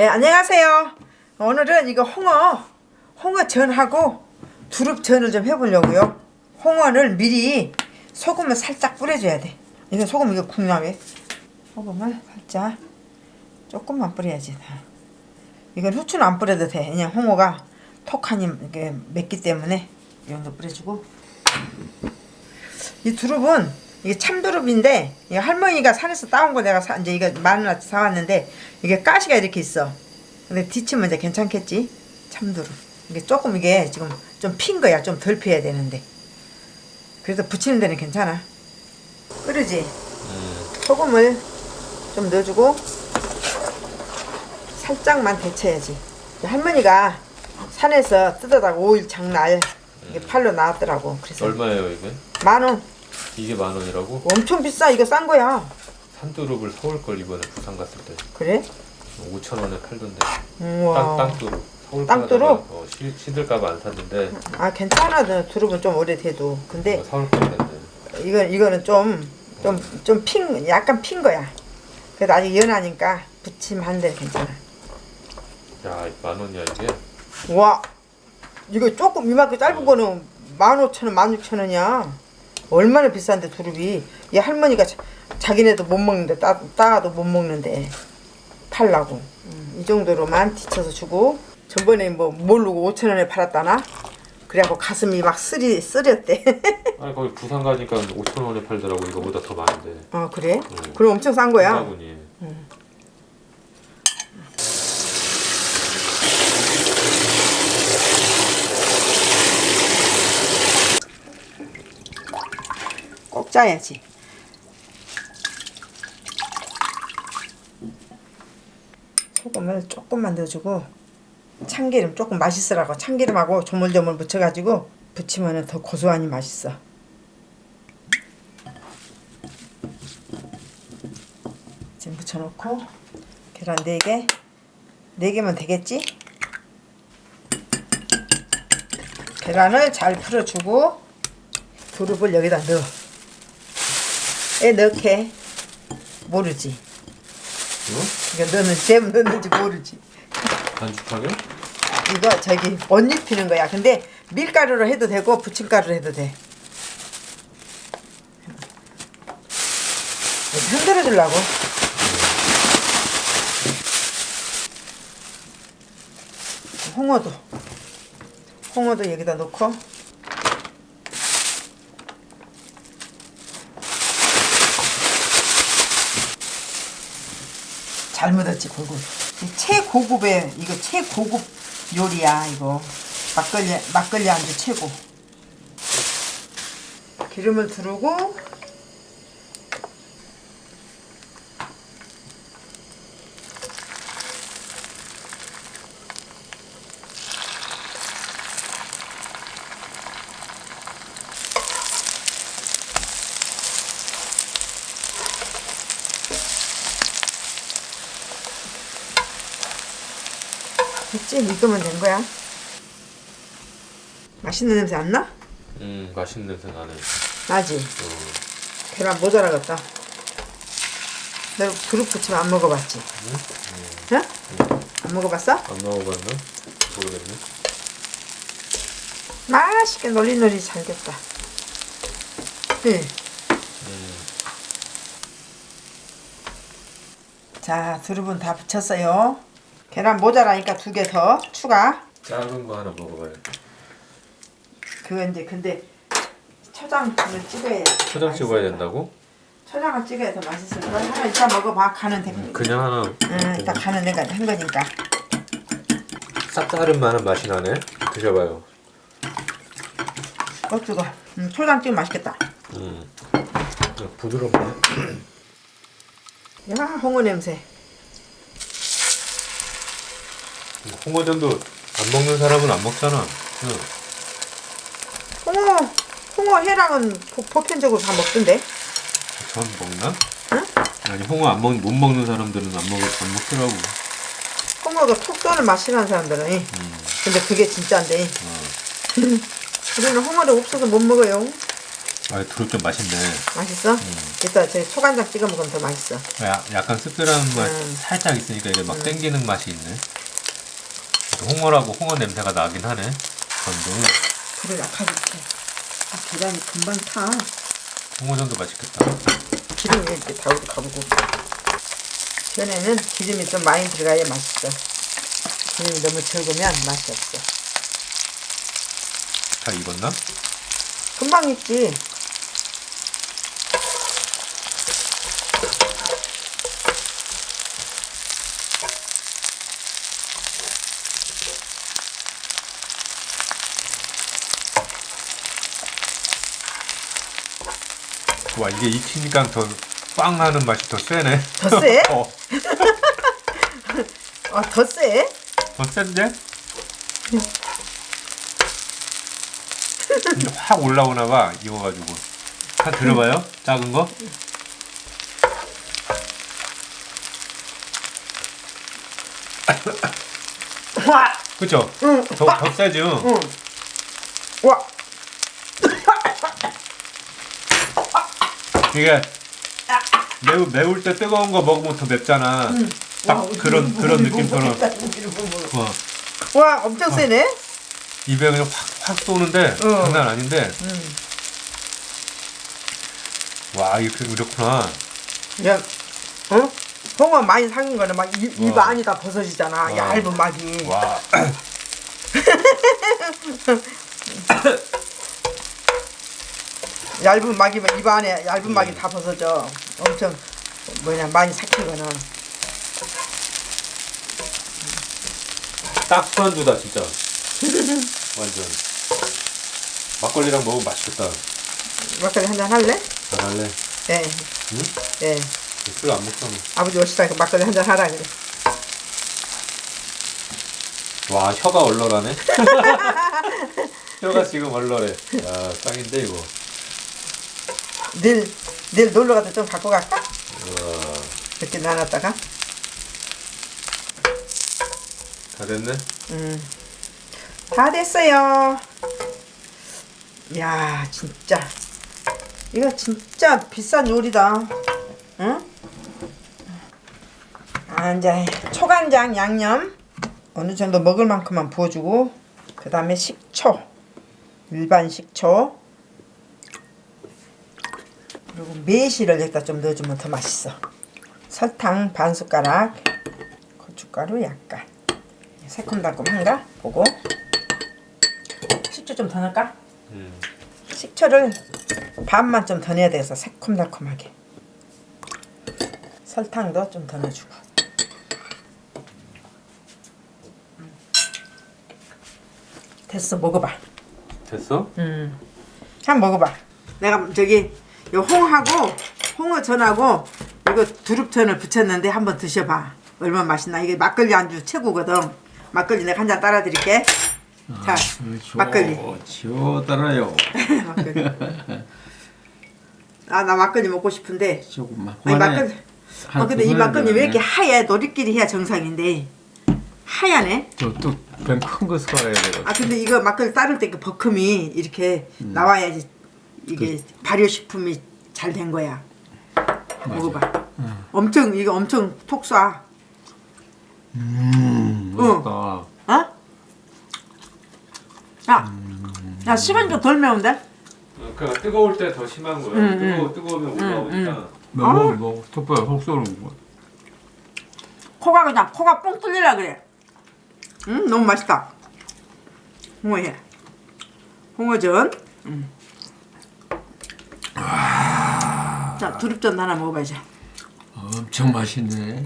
네, 안녕하세요. 오늘은 이거 홍어, 홍어 전하고 두릅 전을 좀 해보려고요. 홍어를 미리 소금을 살짝 뿌려줘야 돼. 이거 소금 이거 국나왜? 소금을 살짝 조금만 뿌려야지. 이건 후추는 안 뿌려도 돼. 그냥 홍어가 톡하니 맵기 때문에 이 정도 뿌려주고 이 두릅은 이게 참두릅인데 이 할머니가 산에서 따온 거 내가 사, 이제 이거 만 원어치 사왔는데 이게 가시가 이렇게 있어. 근데 뒤치면 이제 괜찮겠지? 참두릅. 이게 조금 이게 지금 좀 핀 거야. 좀 덜 피어야 되는데. 그래서 붙이는 데는 괜찮아. 끓이지? 소금을 좀 넣어주고 살짝만 데쳐야지. 할머니가 산에서 뜯어다가 5일 장날 이게 팔로 나왔더라고. 그래서 얼마예요 이게? 만 원. 이게 만 원이라고? 엄청 비싸. 이거 싼 거야. 산두릅을 서울 걸 이번에 부산 갔을 때 그래? 5천 원에 팔던데 우와. 땅, 땅두릅 서울 땅두릅? 어, 시, 시들까봐 안 샀는데 아 괜찮아. 너 두릅은 좀 오래돼도. 근데 어, 서울 걸 샀네 이건 이거는 좀 좀좀핀 약간 핀 거야. 그래도 아직 연하니까 부침한 데 괜찮아. 야 만 원이야 이게? 와 이거 조금 이만큼 짧은 거는 만 오천 원, 만 육천 원이야. 얼마나 비싼데 두릅이. 이 할머니가 자, 자기네도 못 먹는데 따, 따도 못 먹는데 팔라고. 음, 이 정도로만 뒤쳐서 주고 전번에 뭐 모르고 오천 원에 팔았다나. 그래갖고 가슴이 막 쓰리 쓰렸대. 아니 거기 부산 가니까 5천 원에 팔더라고 이거보다 더 많은데 어 그래? 음. 그럼 엄청 싼 거야. 한바구니 꼭 짜야지. 소금을 조금만 넣어주고 참기름 조금 맛있으라고 참기름하고 조물조물 묻혀가지고 부치면 더 고소하니 맛있어. 지금 묻혀놓고 계란 4개 4개면 되겠지? 계란을 잘 풀어주고 두릅을 여기다 넣어. 애 넣게 모르지. 이거? 이거 너는 잼 넣는지 모르지. 반죽하게? 이거 저기 못 입히는 거야. 근데 밀가루로 해도 되고 부침가루로 해도 돼. 흔들어 주려고. 홍어도 홍어도 여기다 넣고 잘 묻었지 골고루 이 최고급의 이거 최고급 요리야 이거. 막걸리 막걸리 안주 최고. 기름을 두르고 됐지? 익으면 된 거야 맛있는 냄새 안 나? 음 맛있는 냄새 나네 나지? 어. 계란 모자라겠다 너 그릇 부치면 안 먹어봤지? 응? 안 먹어봤어? 안 먹어봤나? 모르겠네 맛있게 놀리놀리 잘 됐다 네. 자 두릅은 다 붙였어요 계란 모자라니까 두 개 더. 추가. 작은 거 하나 먹어봐요. 그거 이제 근데 초장을 찍어야 초장 찍어야 된다고? 초장을 찍어야 더 맛있을 거야. 하나 이따 먹어봐. 간은 돼. 그냥 하나 응, 이따 간은 내가 한 거니까. 쌉싸름 만한 맛이 나네. 드셔봐요. 어 뜨거. 음, 초장 찍으면 맛있겠다. 음. 부드럽네. 야 홍어 냄새 홍어전도 안 먹는 사람은 안 먹잖아 응. 홍어 홍어 해랑은 보- 보편적으로 다 먹던데 전 먹나? 아니 홍어 안 먹, 못 먹는 사람들은 안, 먹, 안 먹더라고 홍어가 톡 쏘는 맛이 나는 사람들은 이. 근데 그게 진짜인데 우리는 홍어를 없어서 못 먹어요 아, 두릅 좀 맛있네. 맛있어? 이따 제 소간장 찍어 먹으면 더 맛있어. 야, 약간 씁쓸한 맛 음. 살짝 있으니까 이게 막 땡기는 맛이 있네. 홍어라고 홍어 냄새가 나긴 하네. 전도 불을 약하게 켜. 아, 계란이 금방 타. 홍어전도 맛있겠다. 기름이 이렇게 다우고 가보고. 전에는 기름이 좀 많이 들어가야 맛있어. 기름이 너무 적으면 맛이 없어. 잘 익었나? 금방 익지. 와 이게 익히니까 더빵 하는 맛이 더 세네. 더 세? 어, 아, 더 세? 더 센데? 확 올라오나 봐 익어가지고. 한 들어봐요? 작은 거? 와! 그쵸? 응. 더, 더 세죠? 응. 와! 이게 매우 매울 때 뜨거운 거 먹으면 더 맵잖아. 딱 와, 그런 그런 느낌처럼. 우리 우리 와, 와, 엄청 세네? 입에 그냥 확확 쏘는데 어. 장난 아닌데. 응. 와 이렇게 이렇구나. 야, 어? 홍어 많이 삭은 거는 막 입, 입 와. 안이 다 벗어지잖아. 와. 얇은 막이. 와. 얇은 막이면 입 안에 얇은 막이 다 벗어져. 엄청 뭐냐 많이 삭힌 거는. 딱 술안주다 진짜. 완전. 막걸리랑 먹으면 맛있겠다. 막걸리 한잔 할래? 잘 할래. 네. 응? 네. 술안 먹잖아. 아버지 오시다 그 막걸리 한잔 하라 그래. 와 혀가 얼얼하네. 혀가 지금 얼얼해. 야 짱인데 이거. 내일 내일 놀러 가서 좀 갖고 갈까? 와, 이렇게 나눴다가. 다 됐네. 음. 다 됐어요. 야, 진짜. 이거 진짜 비싼 요리다. 응? 아, 이제 초간장 양념 어느 정도 먹을 만큼만 부어주고 그 다음에 식초 일반 식초 그리고 매실을 여기다 좀 넣어주면 더 맛있어 설탕 반 숟가락 고춧가루 약간 새콤달콤한가 보고 식초 좀 더 넣을까? 음. 식초를 반만 좀 더 넣어야 돼서 새콤달콤하게 설탕도 좀 더 넣어주고 음. 됐어 먹어봐 됐어? 음. 한번 먹어봐 내가 저기 요 홍하고 홍어전하고 이거 두릅전을 부쳤는데 한번 드셔봐 얼마나 맛있나 이게 막걸리 안주 최고거든 막걸리 내가 한 잔 따라 드릴게 자 막걸리 지워 달아요. 막걸리. 아 나 막걸리 먹고 싶은데. 조금만. 아니 막걸리. 한어 근데 이두 막걸리 왜 이렇게 하얘? 너리끼리 해야 정상인데. 하얗네. 저또병큰거 사야 돼요. 아 근데 이거 막걸리 따를 때 그 버큼이 이렇게 음. 나와야지 이게 그 발효 식품이 잘 된 거야. 먹어봐. 음. 엄청 이거 엄청 톡 쏴. 음, 응. 맛있다. 어? 야, 야 시간이 좀덜 매운데? 그 뜨거울 때 더 심한 거야. 음, 뜨거 뜨거우면 올라오니까. 먹어, 먹어. 톱보야 속 쏘는 거. 코가 그냥 코가 뻥 뚫리라 그래. 음 너무 맛있다. 홍어회. 홍어전. 음. 자 두릅전 하나 먹어봐야지. 엄청 맛있네.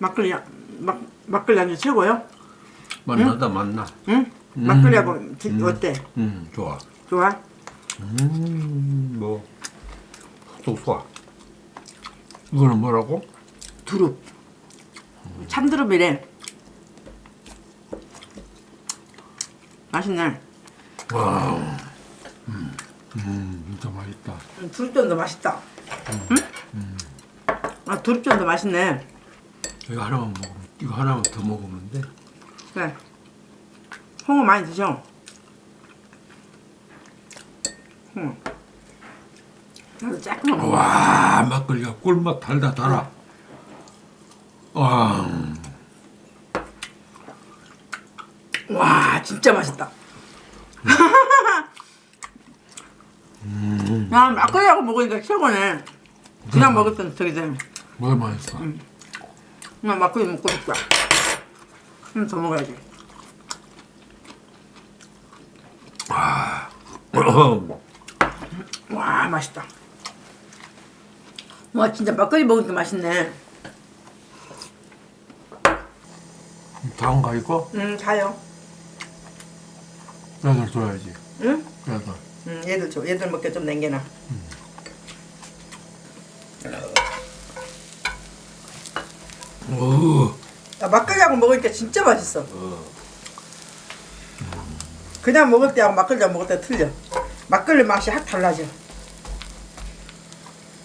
막걸리 막 막걸리 안주 최고요. 맛나다 맛나. 응? 막걸리하고 드- 어때? 음, 좋아. 좋아? 음, 뭐. 속 쏘아. 이거는 뭐라고? 두릅. 참두릅이래. 맛있네. 와. 음, 음, 진짜 맛있다. 두릅전도 맛있다. 응? 아 두릅전도 맛있네. 이거 하나만 먹으면, 이거 하나만 더 먹으면 돼. 그래. 홍어 많이 드셔. 홍어. 나도 조금만. 와 막걸리가 꿀맛 달다 달아. 와 와 진짜 맛있다. 야 막걸리하고 먹으니까 최고네. 그냥 먹을 때는 되게 돼. 뭐가 맛있어. 그냥 막걸리 먹고 싶다. 좀 더 먹어야지. 와 맛있다. 와 진짜 막걸리 먹으니까 맛있네. 다음 가 있고 음 가요. 애들 줘야지. 응? 애들. 음 얘들 줘. 얘들 먹게 좀 남겨놔. 오. 야, 막걸리하고 먹으니까 진짜 맛있어. 그냥 먹을 때하고 막걸리하고 먹을 때 틀려. 막걸리 맛이 확 달라져.